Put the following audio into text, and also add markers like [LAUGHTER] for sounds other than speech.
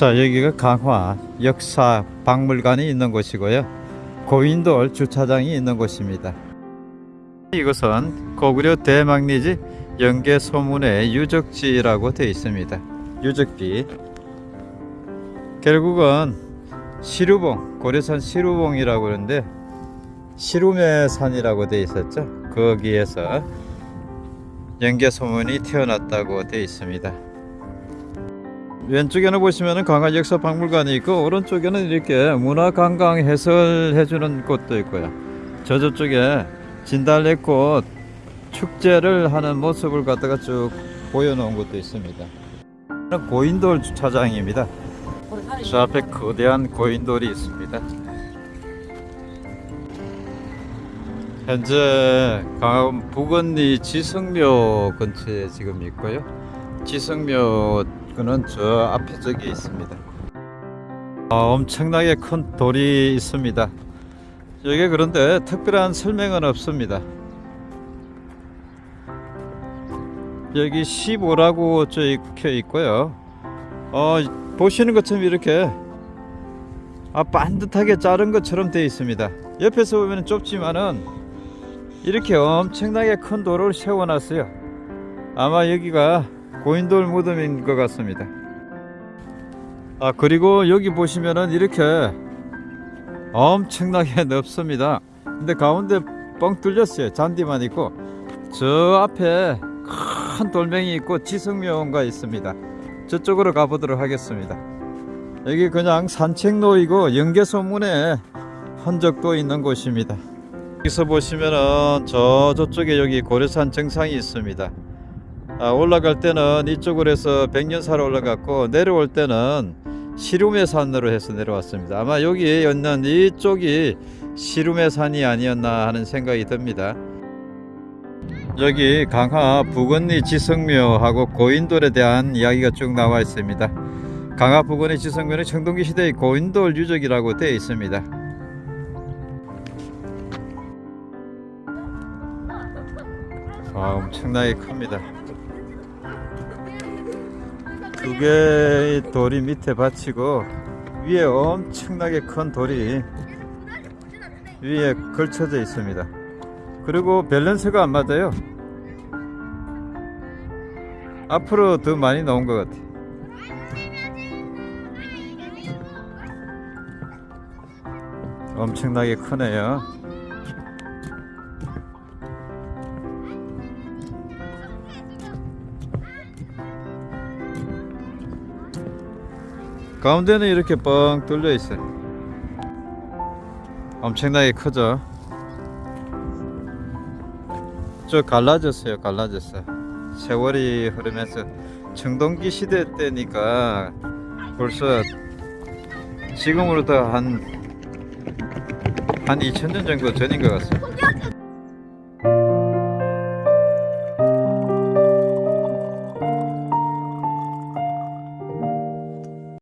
자 여기가 강화 역사 박물관이 있는 곳이고요. 고인돌 주차장이 있는 곳입니다. 이곳은 고구려 대망리지 영계 소문의 유적지라고 되어 있습니다. 유적지. 결국은 시루봉 고려산 시루봉이라고 그러는데 시루메 산이라고 되어 있었죠. 거기에서 영계 소문이 태어났다고 되어 있습니다 왼쪽에는 보시면은 강화 역사 박물관이 있고 오른쪽에는 이렇게 문화 관광 해설해 주는 곳도 있고요. 저 저쪽에 진달래꽃 축제를 하는 모습을 갖다가 쭉 보여 놓은 곳도 있습니다. 고인돌 주차장입니다. 저 앞에 거대한 고인돌이 있습니다. 현재 강화군 북언리 지성묘 근처에 지금 있고요. 지성묘 그는 저 앞에 저기 있습니다. 아, 엄청나게 큰 돌이 있습니다. 여기 그런데 특별한 설명은 없습니다. 여기 15라고 적혀 있고요. 어, 보시는 것처럼 이렇게 아, 반듯하게 자른 것처럼 되어 있습니다. 옆에서 보면 좁지만은 이렇게 엄청나게 큰 돌을 세워놨어요. 아마 여기가 고인돌 무덤인 것 같습니다. 아 그리고 여기 보시면은 이렇게 엄청나게 [LAUGHS] 넓습니다. 근데 가운데 뻥 뚫렸어요. 잔디만 있고 저 앞에 큰 돌멩이 있고 지성묘가 있습니다. 저쪽으로 가보도록 하겠습니다. 여기 그냥 산책로이고 연개소문에 흔적도 있는 곳입니다. 여기서 보시면은 저 저쪽에 여기 고려산 정상이 있습니다. 아, 올라갈 때는 이쪽으로 해서 백년사로 올라갔고 내려올 때는 시rum의 산으로 해서 내려왔습니다. 아마 여기에 있는 이쪽이 시rum의 산이 아니었나 하는 생각이 듭니다. 여기 강화 북언리 지성묘하고 고인돌에 대한 이야기가 쭉 나와 있습니다. 강화 북언리 지성묘는 청동기 시대의 고인돌 유적이라고 되어 있습니다. 아, 엄청나게 큽니다. 두 개의 돌이 밑에 받치고 위에 엄청나게 큰 돌이 위에 걸쳐져 있습니다. 그리고 밸런스가 안 맞아요. 앞으로 더 많이 나온 것 같아. 엄청나게 크네요. 가운데는 이렇게 뻥 뚫려 있어요. 엄청나게 크죠. 저 갈라졌어요. 갈라졌어. 세월이 흐르면서 청동기 시대 때니까 벌써 지금으로부터 한 한 2000년 정도 전인 것 같습니다.